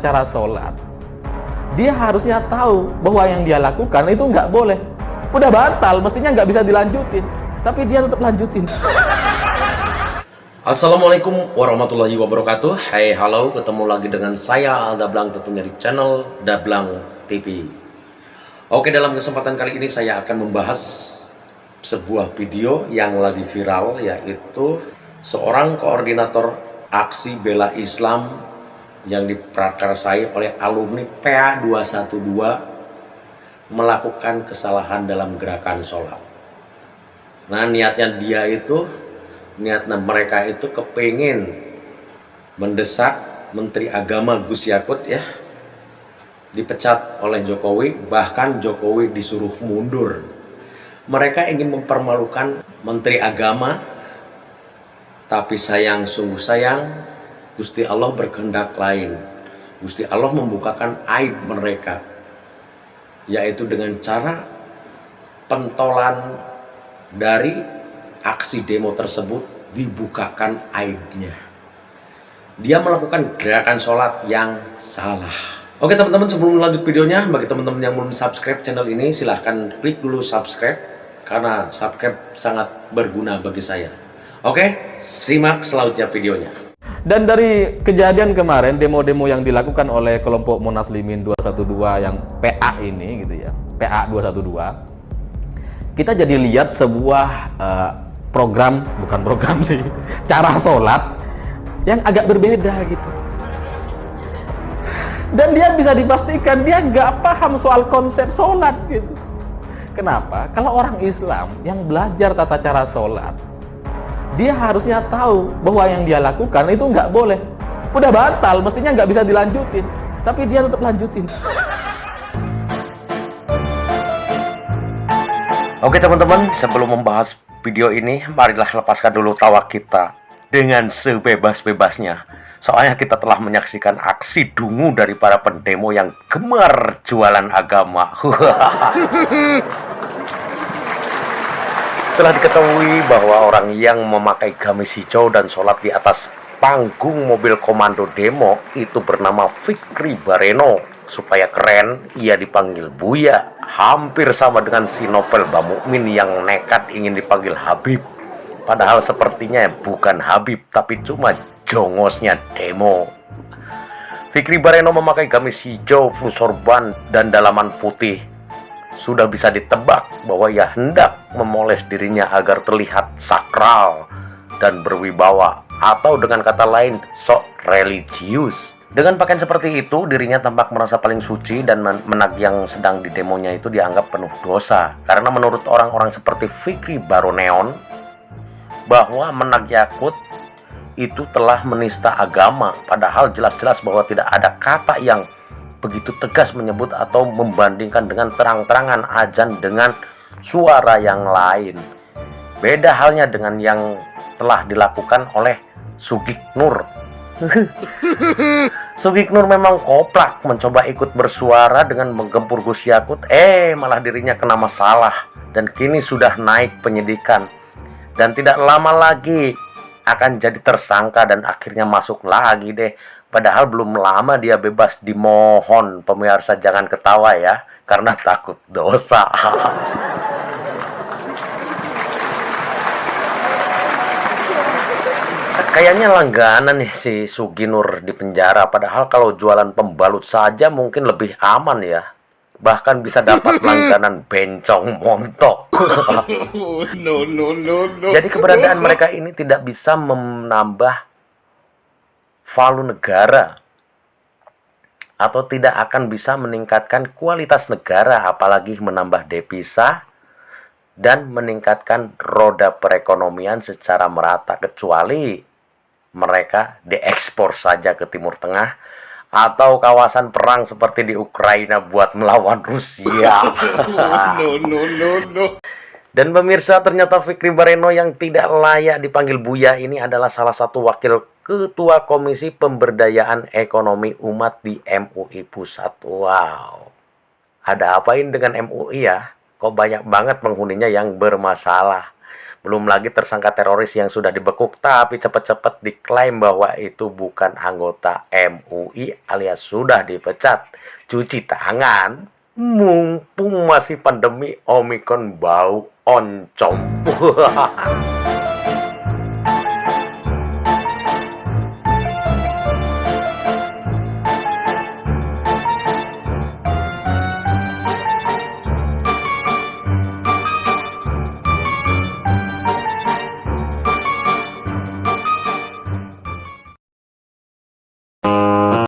cara sholat dia harusnya tahu bahwa yang dia lakukan itu nggak boleh. Udah batal mestinya nggak bisa dilanjutin. Tapi dia tetap lanjutin. Assalamualaikum warahmatullahi wabarakatuh. Hai halo ketemu lagi dengan saya Dablang tentunya di channel Dablang TV Oke dalam kesempatan kali ini saya akan membahas sebuah video yang lagi viral yaitu seorang koordinator aksi bela Islam yang diprakarsai oleh alumni PA 212 melakukan kesalahan dalam gerakan sholat. Nah niatnya dia itu, niatnya mereka itu kepingin mendesak Menteri Agama Gus Yakut ya dipecat oleh Jokowi, bahkan Jokowi disuruh mundur. Mereka ingin mempermalukan Menteri Agama, tapi sayang sungguh sayang Gusti Allah berkehendak lain. Gusti Allah membukakan aib mereka, yaitu dengan cara pentolan dari aksi demo tersebut dibukakan aibnya. Dia melakukan gerakan sholat yang salah. Oke teman-teman sebelum lanjut videonya, bagi teman-teman yang belum subscribe channel ini, silahkan klik dulu subscribe, karena subscribe sangat berguna bagi saya. Oke, simak selanjutnya videonya. Dan dari kejadian kemarin demo-demo yang dilakukan oleh kelompok Monaslimin 212 yang PA ini gitu ya, PA 212. Kita jadi lihat sebuah uh, program, bukan program sih, cara sholat yang agak berbeda gitu. Dan dia bisa dipastikan dia nggak paham soal konsep sholat gitu. Kenapa? Kalau orang Islam yang belajar tata cara sholat, dia harusnya tahu bahwa yang dia lakukan itu nggak boleh. Udah batal mestinya nggak bisa dilanjutin. Tapi dia tetap lanjutin. Oke teman-teman sebelum membahas video ini marilah lepaskan dulu tawa kita dengan sebebas-bebasnya. Soalnya kita telah menyaksikan aksi dungu dari para pendemo yang gemar jualan agama Telah diketahui bahwa orang yang memakai gamis hijau dan sholat di atas panggung mobil komando demo itu bernama Fikri Bareno. Supaya keren, ia dipanggil Buya. Hampir sama dengan si Nopel Bamukmin yang nekat ingin dipanggil Habib. Padahal sepertinya bukan Habib, tapi cuma jongosnya demo. Fikri Bareno memakai gamis hijau, fusorban, dan dalaman putih sudah bisa ditebak bahwa ia hendak memoles dirinya agar terlihat sakral dan berwibawa atau dengan kata lain sok religius. Dengan pakaian seperti itu, dirinya tampak merasa paling suci dan menak yang sedang di demonya itu dianggap penuh dosa. Karena menurut orang-orang seperti Fikri Baroneon, bahwa menak Yakut itu telah menista agama. Padahal jelas-jelas bahwa tidak ada kata yang begitu tegas menyebut atau membandingkan dengan terang-terangan ajan dengan suara yang lain. Beda halnya dengan yang telah dilakukan oleh Sugik Nur. Sugik Nur memang koplak mencoba ikut bersuara dengan menggempur Gus Yakut, eh malah dirinya kena masalah dan kini sudah naik penyidikan. Dan tidak lama lagi akan jadi tersangka dan akhirnya masuk lagi deh Padahal belum lama dia bebas dimohon pemirsa jangan ketawa ya karena takut dosa. Kayaknya langganan nih si Suginur di penjara padahal kalau jualan pembalut saja mungkin lebih aman ya. Bahkan bisa dapat langganan bencong montok. no, no, no, no. Jadi keberadaan mereka ini tidak bisa menambah value negara atau tidak akan bisa meningkatkan kualitas negara apalagi menambah devisa dan meningkatkan roda perekonomian secara merata kecuali mereka diekspor saja ke Timur Tengah atau kawasan perang seperti di Ukraina buat melawan Rusia. no, no, no, no. Dan pemirsa ternyata Fikri Bareno yang tidak layak dipanggil Buya ini adalah salah satu wakil Ketua Komisi Pemberdayaan Ekonomi Umat di MUI Pusat. Wow. Ada apain dengan MUI ya? Kok banyak banget penghuninya yang bermasalah? Belum lagi tersangka teroris yang sudah dibekuk tapi cepat-cepat diklaim bahwa itu bukan anggota MUI alias sudah dipecat. Cuci tangan, mumpung masih pandemi Omikron bau oncom.